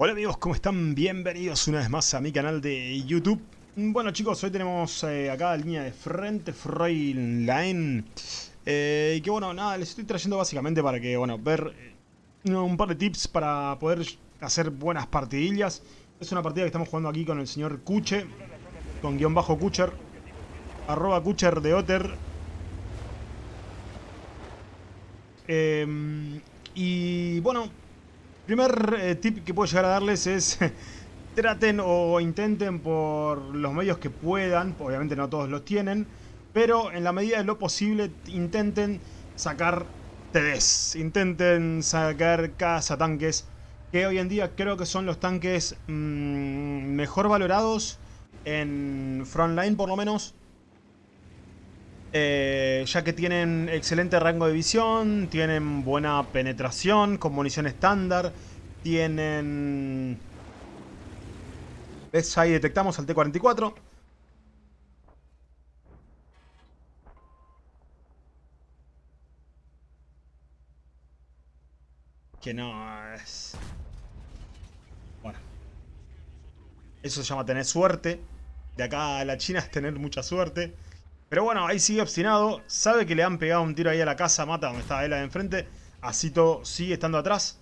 Hola amigos, ¿cómo están? Bienvenidos una vez más a mi canal de YouTube. Bueno chicos, hoy tenemos eh, acá la línea de frente, Line. Eh, y que bueno, nada, les estoy trayendo básicamente para que, bueno, ver eh, un par de tips para poder hacer buenas partidillas. Es una partida que estamos jugando aquí con el señor Kuche, con guion bajo Kucher, arroba Kucher de Otter. y bueno, primer eh, tip que puedo llegar a darles es traten o intenten por los medios que puedan, obviamente no todos los tienen, pero en la medida de lo posible intenten sacar TDs, intenten sacar cazatanques, que hoy en día creo que son los tanques mm, mejor valorados en frontline por lo menos. Eh, ya que tienen excelente rango de visión, tienen buena penetración con munición estándar, tienen... ¿Ves? Ahí detectamos al T-44. Que no es... Bueno. Eso se llama tener suerte. De acá a la China es tener mucha suerte. Pero bueno, ahí sigue obstinado. Sabe que le han pegado un tiro ahí a la casa. Mata donde estaba él de enfrente. Así todo sigue estando atrás.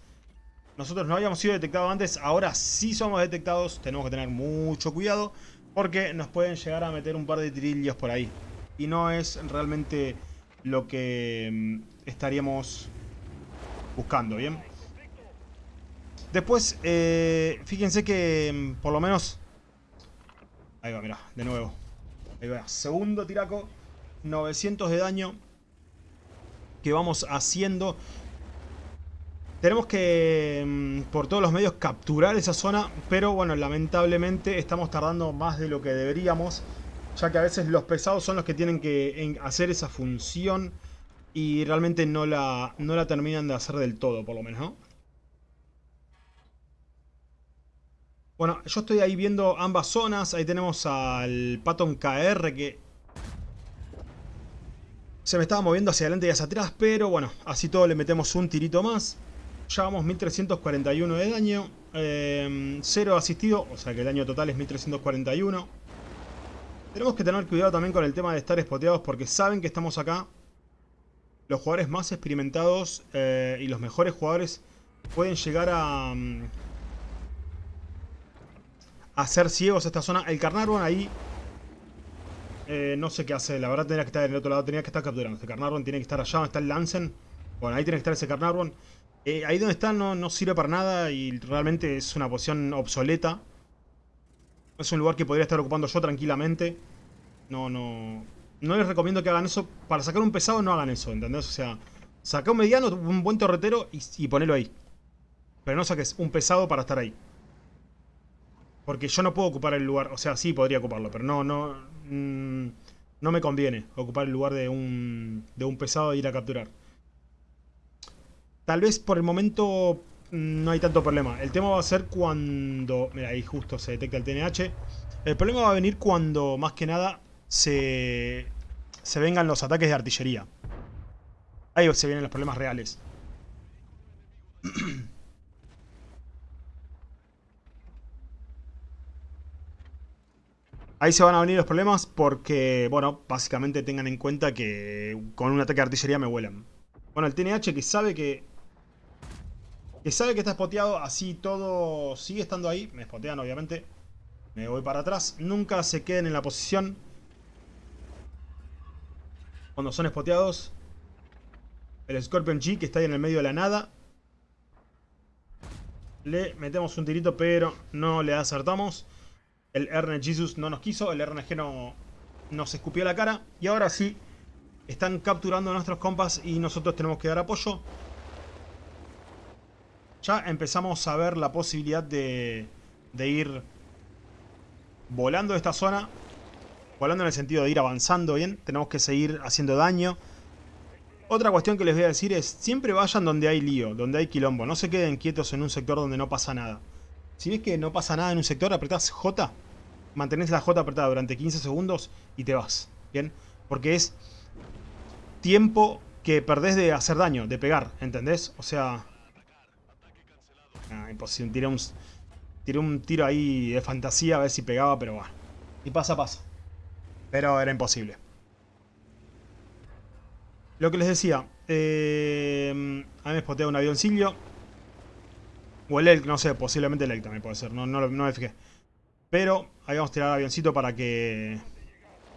Nosotros no habíamos sido detectados antes. Ahora sí somos detectados. Tenemos que tener mucho cuidado. Porque nos pueden llegar a meter un par de tirillos por ahí. Y no es realmente lo que mm, estaríamos buscando, ¿bien? Después, eh, fíjense que mm, por lo menos... Ahí va, mira, de nuevo. Ahí va, segundo tiraco. 900 de daño. Que vamos haciendo. Tenemos que, mm, por todos los medios, capturar esa zona. Pero bueno, lamentablemente estamos tardando más de lo que deberíamos. Ya que a veces los pesados son los que tienen que hacer esa función. Y realmente no la, no la terminan de hacer del todo, por lo menos, ¿no? Bueno, yo estoy ahí viendo ambas zonas. Ahí tenemos al Patton KR que... Se me estaba moviendo hacia adelante y hacia atrás, pero bueno, así todo le metemos un tirito más. Ya vamos 1341 de daño. Eh, cero asistido, o sea que el daño total es 1341. Tenemos que tener cuidado también con el tema de estar espoteados porque saben que estamos acá. Los jugadores más experimentados eh, y los mejores jugadores pueden llegar a... Hacer ciegos esta zona. El Carnarvon ahí... Eh, no sé qué hace. La verdad tenía que estar en el otro lado. Tenía que estar capturando. Este Carnarvon tiene que estar allá donde está el Lansen. Bueno, ahí tiene que estar ese Carnarvon. Eh, ahí donde está no, sirve para nada y realmente es una posición obsoleta. Es un lugar que podría estar ocupando yo tranquilamente. No, no... No les recomiendo que hagan eso. Para sacar un pesado no hagan eso, ¿entendés? O sea, saca un mediano, un buen torretero y ponelo ahí. Pero no saques un pesado para estar ahí. Porque yo no puedo ocupar el lugar, o sea, sí podría ocuparlo, pero no, no, mm, no me conviene ocupar el lugar de un, de un pesado e ir a capturar. Tal vez por el momento mm, no hay tanto problema. El tema va a ser cuando... Mira, ahí justo se detecta el TNH. El problema va a venir cuando, más que nada, se, se vengan los ataques de artillería. Ahí se vienen los problemas reales. Ahí se van a venir los problemas porque, bueno, básicamente tengan en cuenta que con un ataque de artillería me vuelan. Bueno, el TNH que sabe que... Que sabe que está spoteado, así todo sigue estando ahí. Me spotean, obviamente. Me voy para atrás. Nunca se queden en la posición. Cuando son spoteados. El Scorpion G que está ahí en el medio de la nada. Le metemos un tirito, pero no le acertamos. El RNG Jesus no nos quiso, el RNG no nos escupió la cara. Y ahora sí, están capturando a nuestros compas y nosotros tenemos que dar apoyo. Ya empezamos a ver la posibilidad de, de ir volando de esta zona. Volando en el sentido de ir avanzando bien. Tenemos que seguir haciendo daño. Otra cuestión que les voy a decir es, siempre vayan donde hay lío, donde hay quilombo. No se queden quietos en un sector donde no pasa nada. Si ves que no pasa nada en un sector, apretás J mantenés la J apretada durante 15 segundos y te vas, ¿bien? Porque es tiempo que perdés de hacer daño, de pegar, ¿entendés? O sea... Ah, imposible, tiré un, Tiré un tiro ahí de fantasía a ver si pegaba, pero bueno. Y pasa, pasa. Pero era imposible. Lo que les decía. Eh, a mí me spotea un avioncillo. O el Elk, no sé, posiblemente el Elk también puede ser. No, no, no me fijé. Pero ahí vamos a tirar avioncito para que...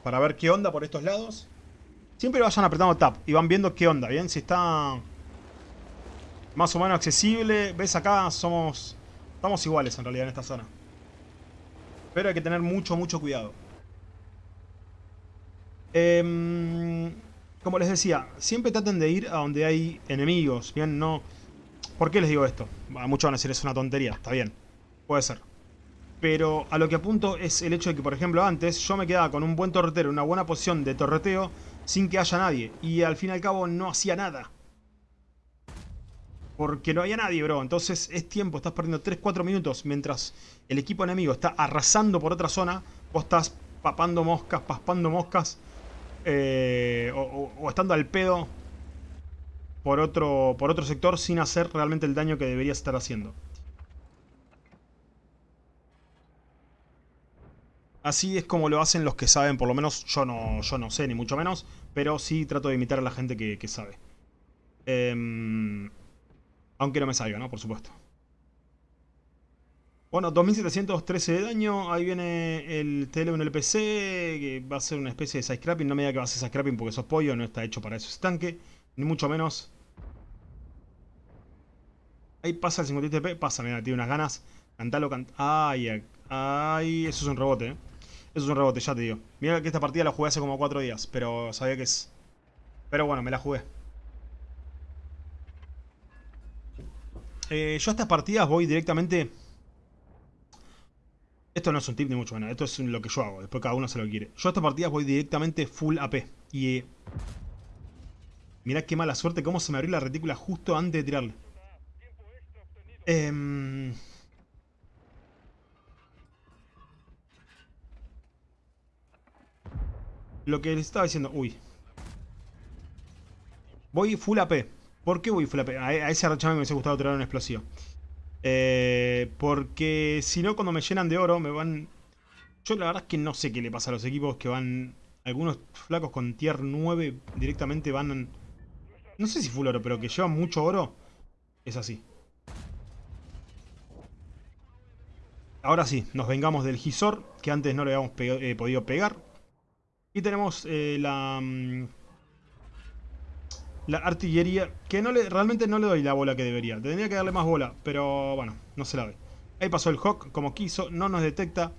Para ver qué onda por estos lados. Siempre vayan apretando Tab y van viendo qué onda, ¿bien? Si está más o menos accesible. ¿Ves acá? Somos... Estamos iguales en realidad en esta zona. Pero hay que tener mucho, mucho cuidado. Em, como les decía, siempre traten de ir a donde hay enemigos. Bien, no... ¿Por qué les digo esto? Muchos van a decir es una tontería. Está bien. Puede ser. Pero a lo que apunto es el hecho de que, por ejemplo, antes yo me quedaba con un buen torretero, una buena posición de torreteo, sin que haya nadie. Y al fin y al cabo no hacía nada. Porque no había nadie, bro. Entonces es tiempo, estás perdiendo 3-4 minutos mientras el equipo enemigo está arrasando por otra zona. Vos estás papando moscas, paspando moscas. Eh, o, estando al pedo por otro, por otro sector sin hacer realmente el daño que deberías estar haciendo. Así es como lo hacen los que saben, por lo menos yo no, yo no sé, ni mucho menos, pero sí trato de imitar a la gente que, sabe. Eh, aunque no me salga, ¿no? Por supuesto. Bueno, 2713 de daño. Ahí viene el TL1 LPC, que va a ser una especie de side. No me diga que va a ser side scrapping porque sos pollo, no está hecho para eso ese tanque. Ni mucho menos. Ahí pasa el 57P, pasa, mira, tiene unas ganas. Cantalo, cant... Ay, ay, eso es un rebote, ¿eh? Es un rebote, ya te digo. Mira que esta partida la jugué hace como 4 días, pero sabía que es... Pero bueno, me la jugué. Eh, yo a estas partidas voy directamente... Esto no es un tip ni mucho menos, esto es lo que yo hago, después cada uno se lo quiere. Yo a estas partidas voy directamente full AP. Y... Eh, qué mala suerte, cómo se me abrió la retícula justo antes de tirarle. Eh... Lo que les estaba diciendo... Uy. Voy full AP. ¿Por qué voy full AP? A, ese arrachame me hubiese gustado tirar un explosivo. Eh, porque si no, cuando me llenan de oro, me van... Yo la verdad es que no sé qué le pasa a los equipos que van... Algunos flacos con tier 9 directamente van... No sé si full oro, pero que llevan mucho oro. Es así. Ahora sí, nos vengamos del Gisor, que antes no le habíamos eh, podido pegar. Y tenemos eh, la... Mm, la artillería, que no le, realmente no le doy la bola que debería. Tendría que darle más bola, pero bueno, no se la doy. Ahí pasó el Hawk como quiso, no nos detecta.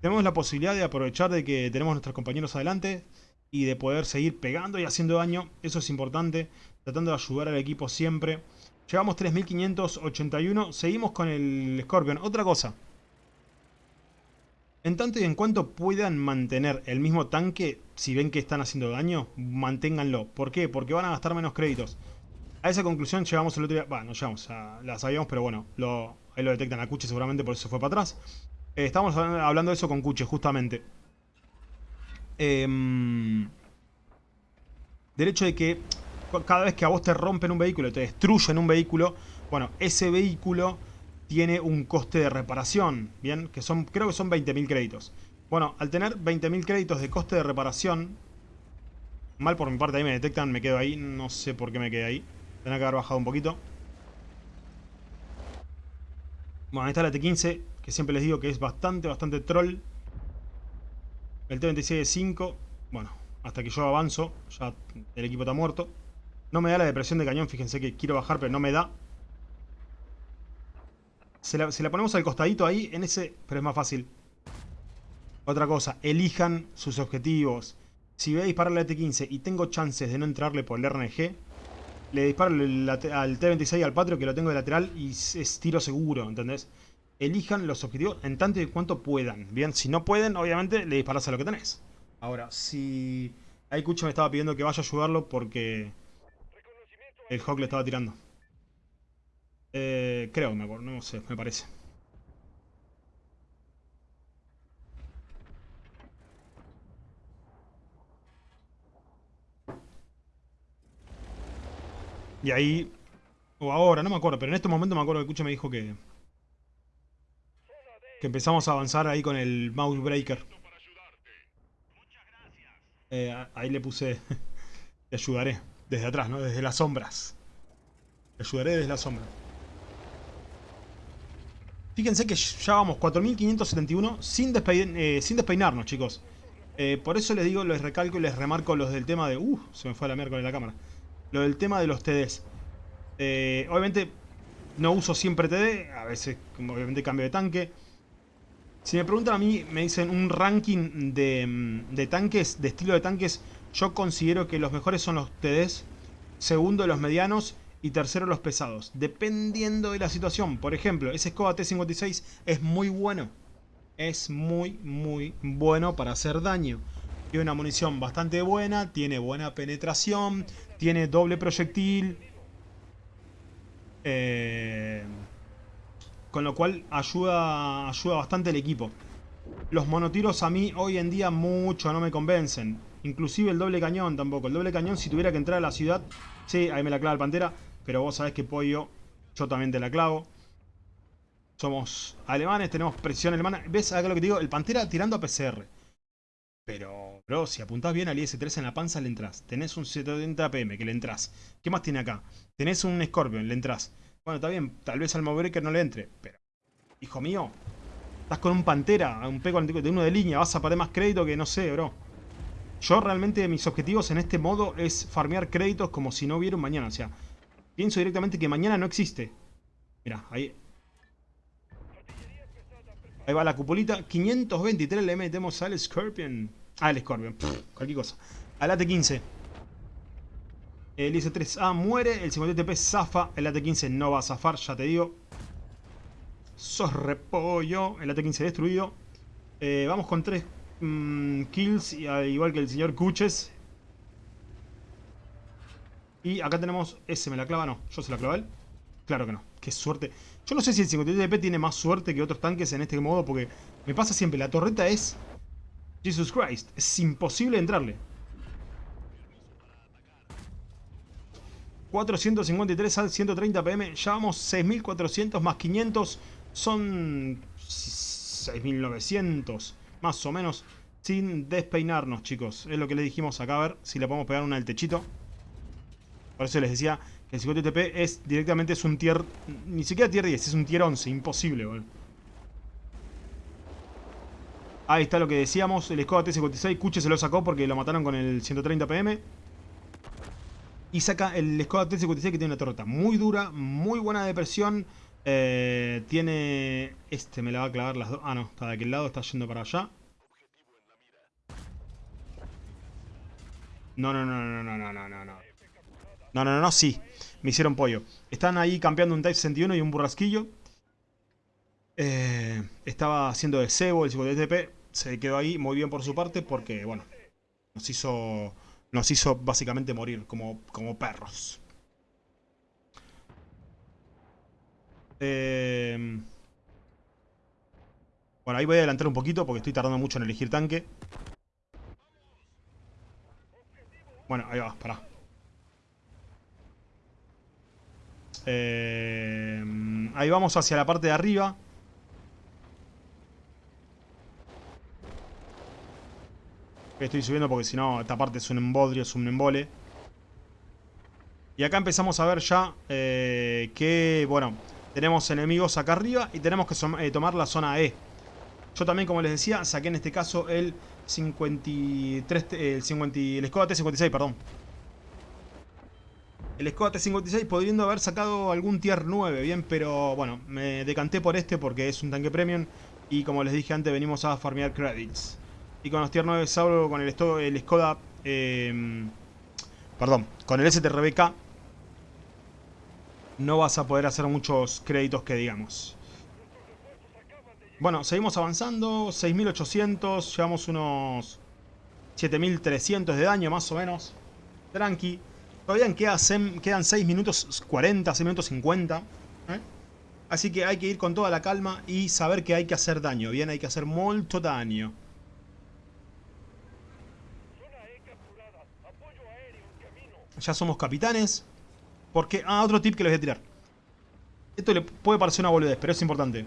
Tenemos la posibilidad de aprovechar de que tenemos nuestros compañeros adelante y de poder seguir pegando y haciendo daño. Eso es importante, tratando de ayudar al equipo siempre. Llevamos 3581, seguimos con el Scorpion. Otra cosa, en tanto y en cuanto puedan mantener el mismo tanque, si ven que están haciendo daño, manténganlo. ¿Por qué? Porque van a gastar menos créditos. A esa conclusión llegamos el otro día. Bueno, no llegamos, la sabíamos, pero bueno, ahí lo detectan a Cuche seguramente, por eso fue para atrás. Eh, estamos hablando de eso con Cuche, justamente. Eh, del hecho de que cada vez que a vos te rompen un vehículo, te destruyen un vehículo, bueno, ese vehículo tiene un coste de reparación, ¿bien? Que son, creo que son 20.000 créditos. Bueno, al tener 20.000 créditos de coste de reparación, mal por mi parte, ahí me detectan, me quedo ahí, no sé por qué me quedé ahí. Tendría que haber bajado un poquito. Bueno, ahí está la T15, que siempre les digo que es bastante, bastante troll. El T26 de 5, bueno, hasta que yo avanzo, ya el equipo está muerto. No me da la depresión de cañón, fíjense que quiero bajar, pero no me da. Se la, ponemos al costadito ahí, en ese... Pero es más fácil. Otra cosa, elijan sus objetivos. Si voy a disparar la T-15 y tengo chances de no entrarle por el RNG, le disparo al T-26 al Patrio que lo tengo de lateral y es tiro seguro, ¿entendés? Elijan los objetivos en tanto y cuanto puedan. Bien, si no pueden, obviamente le disparas a lo que tenés. Ahora, si... Ahí Cucho me estaba pidiendo que vaya a ayudarlo porque... El Hawk le estaba tirando. Eh, creo, me acuerdo, no sé, me parece. Y ahí... O ahora, no me acuerdo, pero en este momento me acuerdo que Cucha me dijo que... Que empezamos a avanzar ahí con el mouse breaker. Eh, ahí le puse... Te ayudaré. Desde atrás, ¿no? Desde las sombras. Te ayudaré desde las sombras. Fíjense que ya vamos 4571 sin, eh, sin despeinarnos, chicos. Eh, por eso les digo, les recalco y les remarco los del tema de... Uh, se me fue la miércoles la cámara. Lo del tema de los TDs. Eh, obviamente no uso siempre TD, a veces obviamente cambio de tanque. Si me preguntan a mí, me dicen un ranking de, mm, de tanques, de estilo de tanques, yo considero que los mejores son los TDs, segundo los medianos y tercero los pesados. Dependiendo de la situación. Por ejemplo, ese Skoda T56 es muy bueno. Es muy, muy bueno para hacer daño. Tiene una munición bastante buena, tiene buena penetración, tiene doble proyectil. Eh, con lo cual ayuda, ayuda bastante el equipo. Los monotiros a mí hoy en día mucho no me convencen. Inclusive el doble cañón tampoco. El doble cañón si tuviera que entrar a la ciudad... Sí, ahí me la clava el Pantera. Pero vos sabés que Pollo, yo también te la clavo. Somos alemanes, tenemos presión alemana. ¿Ves acá lo que te digo? El Pantera tirando a PCR. Pero, bro, si apuntás bien al IS-3 en la panza, le entras. Tenés un 70 PM que le entras. ¿Qué más tiene acá? Tenés un Scorpion, le entras. Bueno, está bien, tal vez al Mowbreaker no le entre. Pero, hijo mío, estás con un Pantera, un P de uno de línea. Vas a perder más crédito que no sé, bro. Yo realmente mis objetivos en este modo es farmear créditos como si no hubiera un mañana. O sea, pienso directamente que mañana no existe. Mira, ahí... Ahí va la cupulita. 523 le metemos al Scorpion. Ah, el Scorpion. cualquier cosa. Al AT-15. El IC-3A muere. El 50 TP zafa. El AT-15 no va a zafar, ya te digo. Sos repollo. El AT-15 destruido. Eh, vamos con 3 mm, kills. Igual que el señor Kuches. Y acá tenemos... Ese me la clava, no. Yo se la clavo a él. Claro que no. Qué suerte. Yo no sé si el 57 TP tiene más suerte que otros tanques en este modo. Porque me pasa siempre. La torreta es... Jesus Christ. Es imposible entrarle. 453 al 130 pm. Ya vamos 6400 más 500. Son 6900. Más o menos. Sin despeinarnos, chicos. Es lo que le dijimos acá. A ver si le podemos pegar una al techito. Por eso les decía que el 50 TP es directamente es un tier... Ni siquiera tier 10, es un tier 11. Imposible, boludo. Ahí está lo que decíamos. El Skoda T56. Kuche se lo sacó porque lo mataron con el 130 pm. Y saca el Skoda T56 que tiene una torreta muy dura, muy buena de presión. Eh, tiene... Este me la va a clavar las dos... Ah, no, está de aquel lado, está yendo para allá. No, no, no, no, no, no, no, no. No, no, no, no, sí. Me hicieron pollo. Están ahí campeando un Type 61 y un burrasquillo. Eh, estaba haciendo de cebo el 50TP. Se quedó ahí muy bien por su parte porque, bueno, nos hizo nos hizo básicamente morir como, como perros. Eh... Bueno, ahí voy a adelantar un poquito porque estoy tardando mucho en elegir tanque. Bueno, ahí va, pará. Eh... Ahí vamos hacia la parte de arriba. Estoy subiendo porque si no, esta parte es un embodrio, es un embole. Y acá empezamos a ver ya eh, que, bueno, tenemos enemigos acá arriba y tenemos que eh, tomar la zona E. Yo también, como les decía, saqué en este caso el 53, el, 50, el Skoda T56, perdón. El Skoda T56 podriendo haber sacado algún tier 9, bien, pero bueno, me decanté por este porque es un tanque premium y como les dije antes, venimos a farmear credits. Y con los tier 9 Sauro, con el, Skoda... Eh, perdón, con el STRBK no vas a poder hacer muchos créditos que digamos. Bueno, seguimos avanzando. 6800, llevamos unos 7300 de daño más o menos. Tranqui. Todavía quedan, quedan 6 minutos 40, 6 minutos 50. ¿eh? Así que hay que ir con toda la calma y saber que hay que hacer daño. Bien, hay que hacer mucho daño. Ya somos capitanes. Porque... Ah, otro tip que les voy a tirar. Esto le puede parecer una boludez, pero es importante.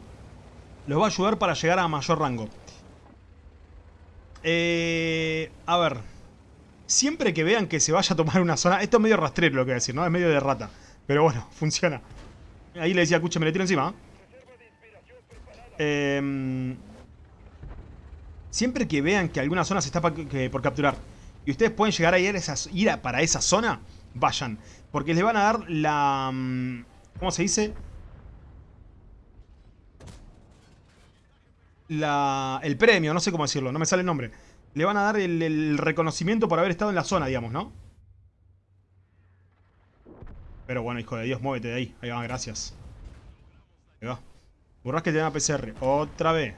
Los va a ayudar para llegar a mayor rango. Eh, a ver. Siempre que vean que se vaya a tomar una zona... Esto es medio rastrero lo que voy a decir, ¿no? Es medio de rata. Pero bueno, funciona. Ahí le decía, escuche, me le tiro encima. Eh, siempre que vean que alguna zona se está por capturar y ustedes pueden llegar a ir, a para esa zona, vayan. Porque les van a dar la... Mm, ¿Cómo se dice? La, el premio, no sé cómo decirlo, no me sale el nombre. Le van a dar el, reconocimiento por haber estado en la zona, digamos, ¿no? Pero bueno, hijo de Dios, muévete de ahí. Ahí va, gracias. Ahí va. Burras que te dan a PCR. Otra vez.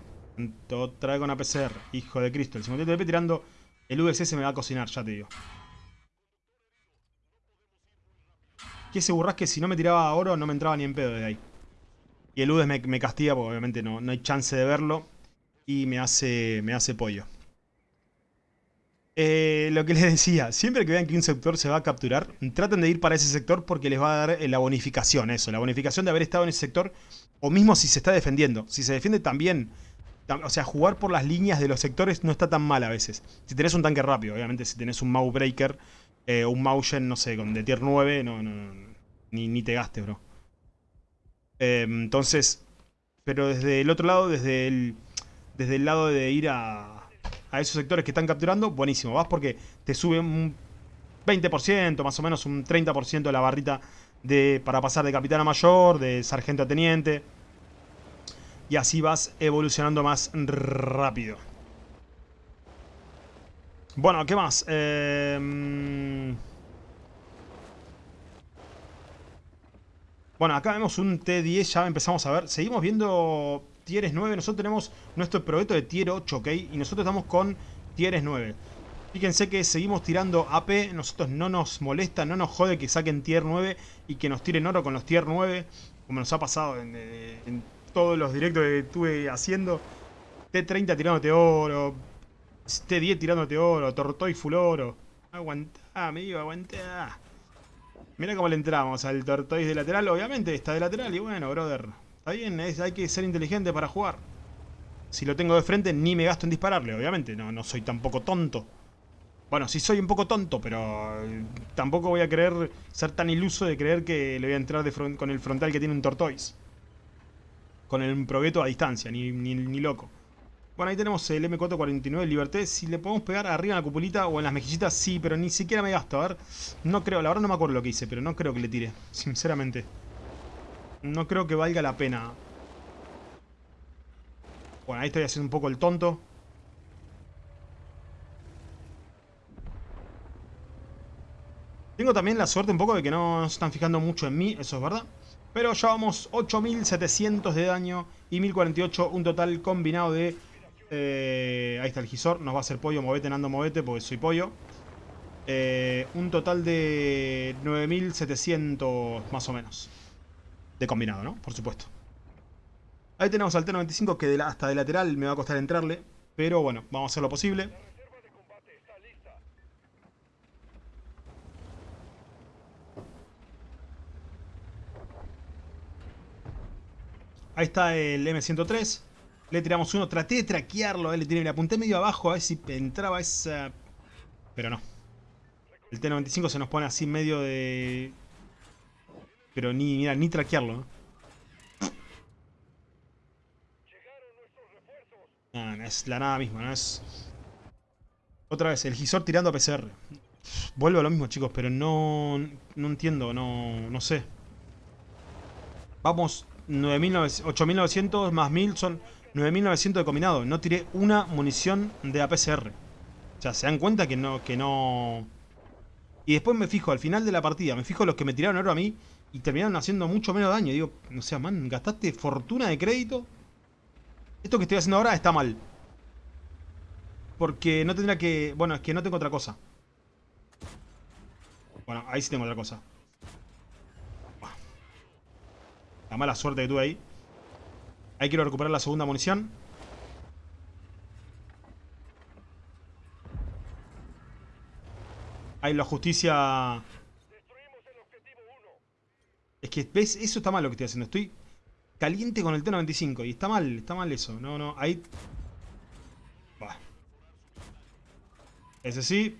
Otra vez con APCR. Hijo de Cristo. El 58 TP tirando el USS me va a cocinar, ya te digo. Que ese burrasque si no me tiraba oro no me entraba ni en pedo de ahí. Y el UDES me, castiga porque obviamente no, no hay chance de verlo. Y me hace, me hace pollo. Eh, lo que les decía, siempre que vean que un sector se va a capturar, traten de ir para ese sector porque les va a dar eh, la bonificación, eso, la bonificación de haber estado en ese sector, o mismo si se está defendiendo. Si se defiende también o sea, jugar por las líneas de los sectores no está tan mal a veces. Si tenés un tanque rápido, obviamente si tenés un Mau Breaker eh, un Maugen, no sé, con de tier 9, no, no, ni, te gastes, bro. Em, entonces, pero desde el otro lado, desde el, desde el lado de ir a, a esos sectores que están capturando, buenísimo. Vas porque te sube un 20%, más o menos un 30% de la barrita de, para pasar de capitán a mayor, de sargento a teniente y así vas evolucionando más rápido. Bueno, ¿qué más? Em, bueno, acá vemos un T10, ya empezamos a ver. Seguimos viendo tieres 9. Nosotros tenemos nuestro proyecto de tier 8, ¿ok? Y nosotros estamos con tieres 9. Fíjense que seguimos tirando AP, nosotros no nos molesta, no nos jode que saquen tier 9 y que nos tiren oro con los tier 9, como nos ha pasado en, todos los directos que estuve haciendo. T30 tirándote oro. T10 tirándote oro. Tortoy full oro. Aguantá, amigo, aguantá. Mira cómo le entramos al Tortoise de lateral. Obviamente está de lateral y bueno, brother. Está bien, hay que ser inteligente para jugar. Si lo tengo de frente, ni me gasto en dispararle, obviamente. No, no soy tampoco tonto. Bueno, sí soy un poco tonto, pero eh, tampoco voy a querer ser tan iluso de creer que le voy a entrar de con el frontal que tiene un Tortoise con el progueto a distancia, ni, ni, loco. Bueno, ahí tenemos el M449 Liberté. Si le podemos pegar arriba en la cupulita o en las mejillitas, sí, pero ni siquiera me gasto. A ver, no creo, la verdad no me acuerdo lo que hice, pero no creo que le tire, sinceramente. No creo que valga la pena. Bueno, ahí estoy haciendo un poco el tonto. Tengo también la suerte un poco de que no se están fijando mucho en mí, eso es verdad. Pero llevamos 8700 de daño y 1048, un total combinado de... Eh, ahí está el gisor, nos va a hacer pollo, movete Nando, movete, porque soy pollo. Eh, un total de 9700 más o menos. De combinado, ¿no? Por supuesto. Ahí tenemos al T95 que hasta de lateral me va a costar entrarle. Pero bueno, vamos a hacer lo posible. Ahí está el M103. Le tiramos uno. Traté de traquearlo. Eh, le, tiré, le apunté medio abajo a ver si entraba esa... Pero no. El T95 se nos pone así medio de... Pero ni, mira, ni traquearlo. No, es la nada misma, no es... Otra vez, el Gisor tirando a PCR. Vuelvo a lo mismo, chicos, pero no... No entiendo, no, no sé. Vamos 8.900 más 1.000 son 9.900 de combinado. No tiré una munición de APCR. O sea, se dan cuenta que no, que no... Y después me fijo, al final de la partida, me fijo los que me tiraron oro a mí y terminaron haciendo mucho menos daño. digo, o sea, man, gastaste fortuna de crédito. Esto que estoy haciendo ahora está mal. Porque no tendría que... Bueno, es que no tengo otra cosa. Bueno, ahí sí tengo otra cosa. La mala suerte que tuve ahí. Ahí quiero recuperar la segunda munición. Ahí la justicia... Es que, ¿ves? Eso está mal lo que estoy haciendo. Estoy caliente con el T-95. Y está mal, está mal eso. No, no, ahí... Bah. Ese sí.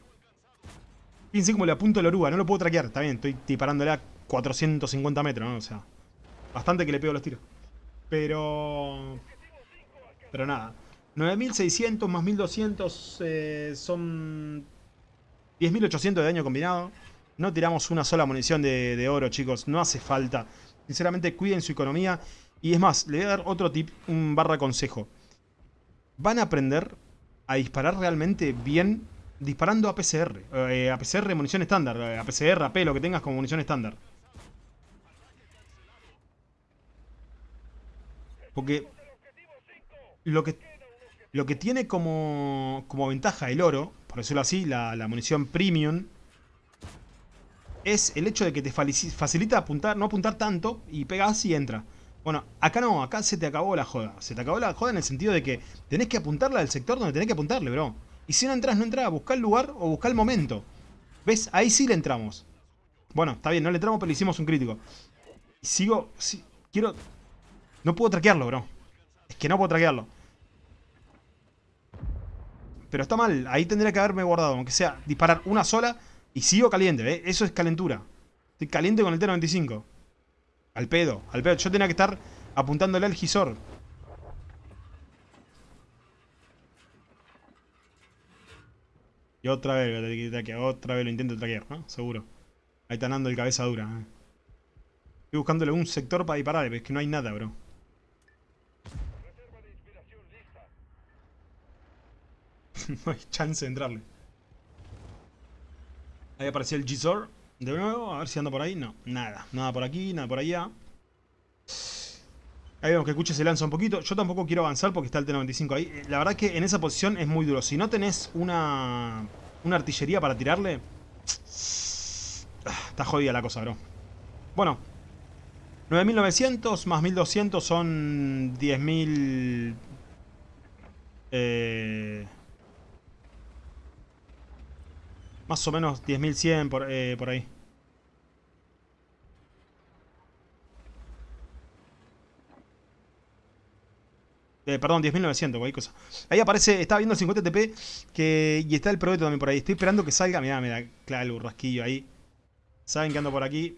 Fíjense cómo le apunto la oruga. No lo puedo traquear. Está bien, estoy disparándole a 450 metros, ¿no? O sea, bastante que le pego los tiros. Pero... Pero nada. 9600 más 1200 eh, son 10.800 de daño combinado. No tiramos una sola munición de, oro, chicos. No hace falta. Sinceramente, cuiden su economía. Y es más, le voy a dar otro tip, un barra consejo. Van a aprender a disparar realmente bien disparando a PCR. Eh, a PCR, munición estándar. A PCR, AP, lo que tengas como munición estándar. Porque lo que, lo que tiene como, como ventaja el oro, por decirlo así, la, la munición premium, es el hecho de que te facilita apuntar, no apuntar tanto y pegas y entra. Bueno, acá no, acá se te acabó la joda. Se te acabó la joda en el sentido de que tenés que apuntarla al sector donde tenés que apuntarle, bro. Y si no entras, no entras, buscar el lugar o buscar el momento. ¿Ves? Ahí sí le entramos. Bueno, está bien, no le entramos, pero le hicimos un crítico. Sigo, quiero... No puedo traquearlo, bro. Es que no puedo traquearlo. Pero está mal, ahí tendría que haberme guardado, aunque sea disparar una sola y sigo caliente, ¿eh? Eso es calentura. Estoy caliente con el T-95. Al pedo, al pedo. Yo tenía que estar apuntándole al gisor. Y otra vez, otra vez lo intento traquear, ¿no? Seguro. Ahí está andando el cabeza dura. ¿eh? Estoy buscándole un sector para disparar, pero es que no hay nada, bro. no hay chance de entrarle. Ahí apareció el Gisor. De nuevo, a ver si anda por ahí. No, nada. Nada por aquí, nada por allá. Ahí vemos que Cuche se lanza un poquito. Yo tampoco quiero avanzar porque está el T-95 ahí. Eh, la verdad que en esa posición es muy duro. Si no tenés una, una artillería para tirarle... Ah, está jodida la cosa, bro. Bueno. 9.900 más 1.200 son 10.000... Eh... Más o menos 10.100 por, eh, por ahí. Eh, perdón, 10.900, cualquier cosa. Ahí aparece, estaba viendo el 50 TP que, y está el proyecto también por ahí. Estoy esperando que salga. Mirá, mirá, claro, el burrasquillo ahí. Saben que ando por aquí.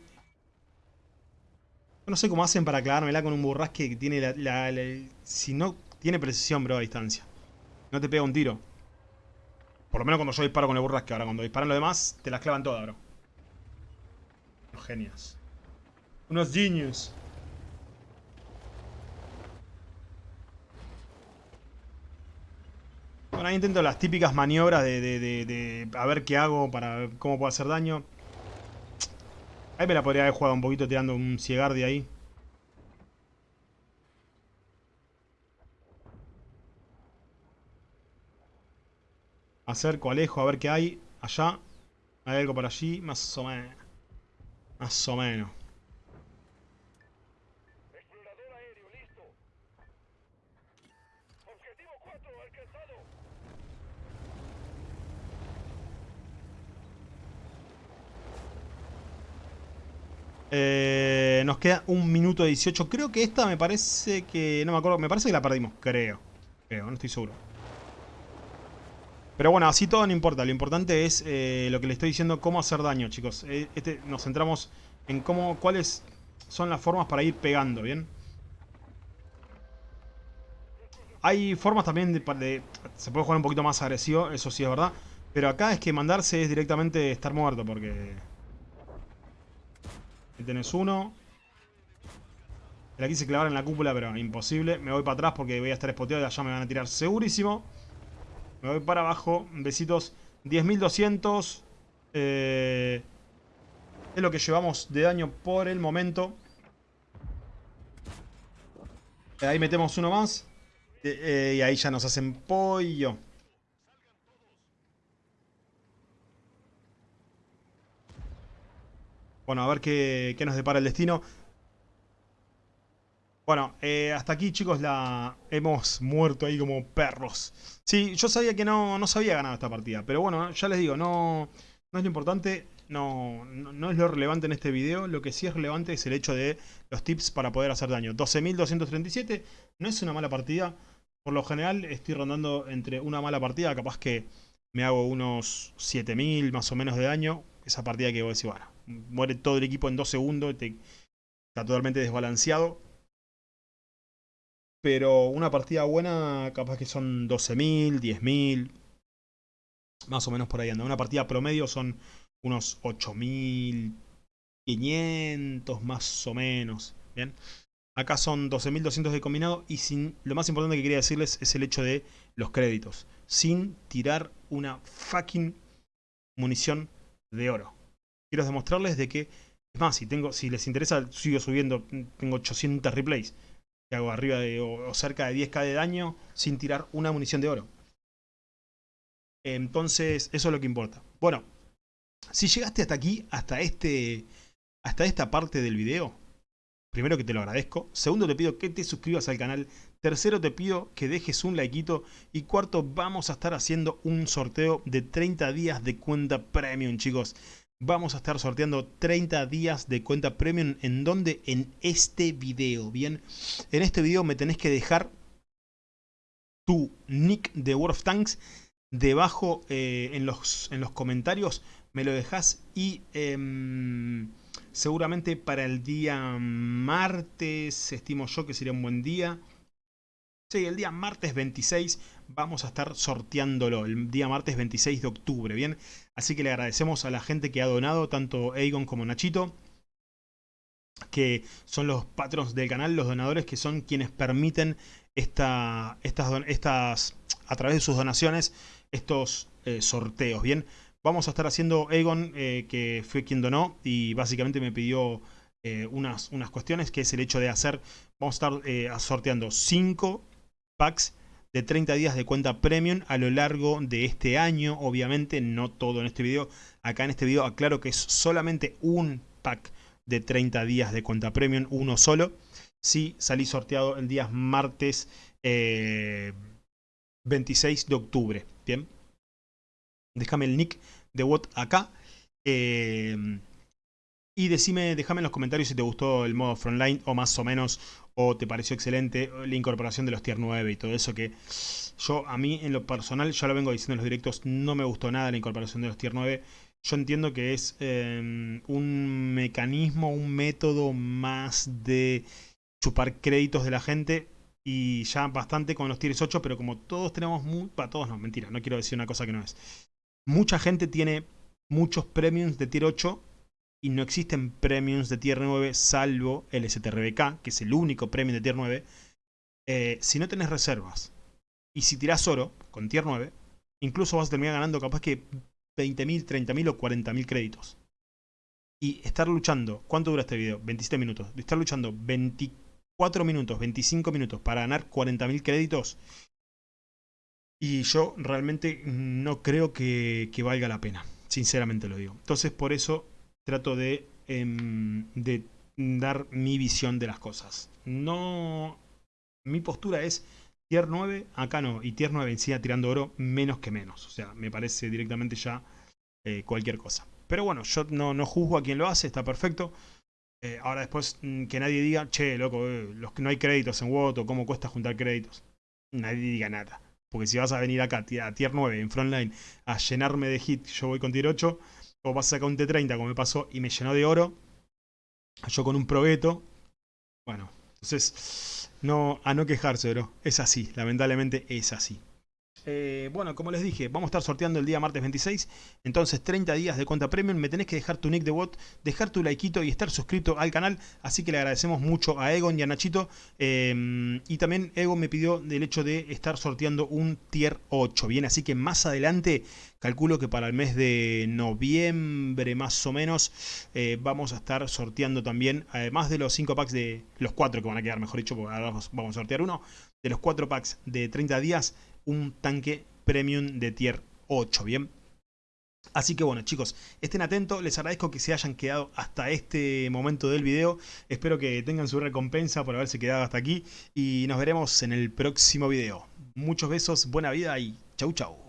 no sé cómo hacen para clavármela con un burrasque que tiene la, Si no tiene precisión, bro, a distancia. No te pega un tiro. Por lo menos cuando yo disparo con el burrasque. Ahora cuando disparan los demás, te las clavan todas, bro. Unos genios. Unos genius. Bueno, ahí intento las típicas maniobras de, de, a ver qué hago para cómo puedo hacer daño. Ahí me la podría haber jugado un poquito tirando un Ciegardi ahí. Acerco, alejo, a ver qué hay. Allá. Hay algo por allí. Más o menos. Más o menos. Eh, nos queda un minuto 18. Creo que esta me parece que... No me acuerdo. Me parece que la perdimos. Creo. Creo, no estoy seguro. Pero bueno, así todo no importa. Lo importante es eh, lo que le estoy diciendo, cómo hacer daño, chicos. Eh, este, nos centramos en cómo, cuáles son las formas para ir pegando, ¿bien? Hay formas también de, Se puede jugar un poquito más agresivo, eso sí es verdad. Pero acá es que mandarse es directamente estar muerto, porque... Ahí tenés uno. La quise clavar en la cúpula, pero imposible. Me voy para atrás porque voy a estar spoteado y allá me van a tirar segurísimo. Me voy para abajo. Besitos. 10.200. Eh, es lo que llevamos de daño por el momento. Ahí metemos uno más. Eh, y ahí ya nos hacen pollo. Bueno, a ver qué, qué nos depara el destino. Bueno, eh, hasta aquí chicos la hemos muerto ahí como perros. Sí, yo sabía que no, no se había ganado esta partida, pero bueno, ya les digo, no, no es lo importante. no, no, es lo relevante en este video. Lo que sí es relevante es el hecho de los tips para poder hacer daño. 12.237 no es una mala partida. Por lo general estoy rondando entre una mala partida, capaz que me hago unos 7000 más o menos de daño. Esa partida que voy a decir, bueno, muere todo el equipo en 2 segundos, está totalmente desbalanceado. Pero una partida buena, capaz que son 12.000, 10.000, más o menos por ahí anda. Una partida promedio son unos 8.500 más o menos. Bien. Acá son 12.200 de combinado y sin, lo más importante que quería decirles es el hecho de los créditos. Sin tirar una fucking munición de oro. Quiero demostrarles de que, es más, si, tengo, si les interesa, sigo subiendo, tengo 800 replays. Que hago arriba de, o, cerca de 10k de daño sin tirar una munición de oro. Entonces, eso es lo que importa. Bueno, si llegaste hasta aquí, hasta, este, hasta esta parte del video, Primero que te lo agradezco. Segundo te pido que te suscribas al canal. Tercero te pido que dejes un likeito. Y cuarto vamos a estar haciendo un sorteo de 30 días de cuenta premium chicos. Vamos a estar sorteando 30 días de cuenta premium. ¿En donde En este video. Bien, en este video me tenés que dejar tu nick de World of Tanks debajo eh, en, los, en los comentarios. Me lo dejas y... Em, seguramente para el día martes, estimo yo que sería un buen día. Sí, el día martes 26 vamos a estar sorteándolo, el día martes 26 de octubre, ¿bien? Así que le agradecemos a la gente que ha donado, tanto Aegon como Nachito, que son los patrons del canal, los donadores que son quienes permiten esta, estas, a través de sus donaciones, estos eh, sorteos, ¿bien? Vamos a estar haciendo Egon, eh, que fue quien donó y básicamente me pidió eh, unas, unas cuestiones, que es el hecho de hacer, vamos a estar sorteando 5 packs de 30 días de cuenta premium a lo largo de este año, obviamente no todo en este video, acá en este video aclaro que es solamente un pack de 30 días de cuenta premium, uno solo, si salí sorteado el día martes 26 de octubre, bien, déjame el nick de WOT acá. Eh, y decime, déjame en los comentarios si te gustó el modo frontline o más o menos, o te pareció excelente la incorporación de los tier 9 y todo eso que yo a mí en lo personal, ya lo vengo diciendo en los directos, no me gustó nada la incorporación de los tier 9. Yo entiendo que es eh, un mecanismo, un método más de chupar créditos de la gente y ya bastante con los tiers 8, pero como todos tenemos muy... Para todos no, mentira, no quiero decir una cosa que no es mucha gente tiene muchos premiums de tier 8 y no existen premiums de tier 9 salvo el STRBK, que es el único premium de tier 9. Eh, si no tenés reservas y si tirás oro con tier 9, incluso vas a terminar ganando capaz que 20.000, 30.000 o 40.000 créditos. Y estar luchando, ¿cuánto dura este video? 27 minutos. Estar luchando 24 minutos, 25 minutos para ganar 40.000 créditos y yo realmente no creo que, valga la pena, sinceramente lo digo. Entonces por eso trato de, em, de dar mi visión de las cosas. No, mi postura es tier 9, acá no, y tier 9 encima tirando oro, menos que menos. O sea, me parece directamente ya eh, cualquier cosa. Pero bueno, yo no, no juzgo a quien lo hace, está perfecto. Eh, ahora después mm, que nadie diga, che, loco, eh, los que no hay créditos en WOT o cómo cuesta juntar créditos. Nadie diga nada. Porque si vas a venir acá a tier 9 en frontline a llenarme de hit, yo voy con tier 8. O vas a sacar un T30 como me pasó y me llenó de oro. Yo con un probeto. Bueno, entonces no, a no quejarse, bro. Es así, lamentablemente es así. Eh, bueno, como les dije, vamos a estar sorteando el día martes 26. Entonces, 30 días de cuenta premium. Me tenés que dejar tu nick de bot, dejar tu likeito y estar suscrito al canal. Así que le agradecemos mucho a Egon y a Nachito. Em, y también Egon me pidió el hecho de estar sorteando un tier 8. Bien, así que más adelante, calculo que para el mes de noviembre más o menos, eh, vamos a estar sorteando también, además de los 5 packs de los 4 que van a quedar, mejor dicho, ahora vamos a sortear uno, de los 4 packs de 30 días un tanque premium de tier 8, ¿bien? Así que bueno chicos, estén atentos, les agradezco que se hayan quedado hasta este momento del video. Espero que tengan su recompensa por haberse quedado hasta aquí y nos veremos en el próximo video. Muchos besos, buena vida y chau chau.